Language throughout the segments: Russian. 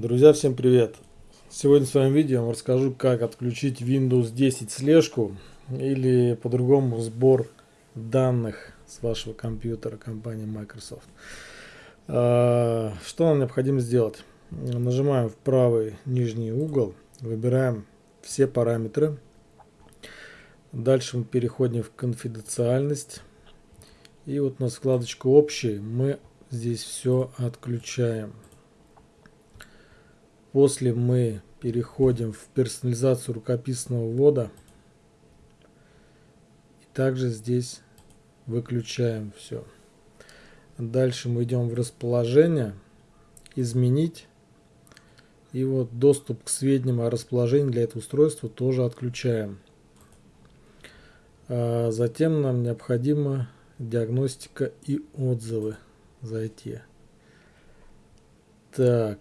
Друзья, всем привет! Сегодня в своем видео я вам расскажу, как отключить Windows 10 слежку или по-другому сбор данных с вашего компьютера компании Microsoft. А, что нам необходимо сделать? Нажимаем в правый нижний угол, выбираем все параметры. Дальше мы переходим в конфиденциальность. И вот на вкладочку общий мы здесь все отключаем. После мы переходим в персонализацию рукописного ввода. И также здесь выключаем все. Дальше мы идем в расположение, изменить. И вот доступ к сведениям о расположении для этого устройства тоже отключаем. А затем нам необходимо диагностика и отзывы зайти. Так.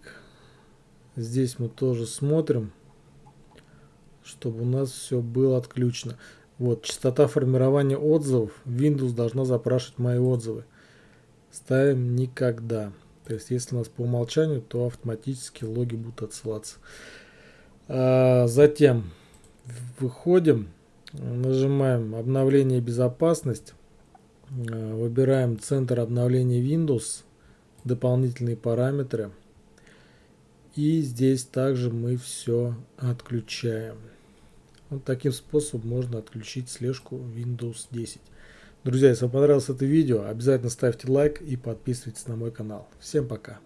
Здесь мы тоже смотрим, чтобы у нас все было отключено. Вот, частота формирования отзывов. Windows должна запрашивать мои отзывы. Ставим никогда. То есть, если у нас по умолчанию, то автоматически логи будут отсылаться. А затем выходим, нажимаем обновление безопасность, а, выбираем центр обновления Windows, дополнительные параметры. И здесь также мы все отключаем. Вот таким способом можно отключить слежку Windows 10. Друзья, если вам понравилось это видео, обязательно ставьте лайк и подписывайтесь на мой канал. Всем пока!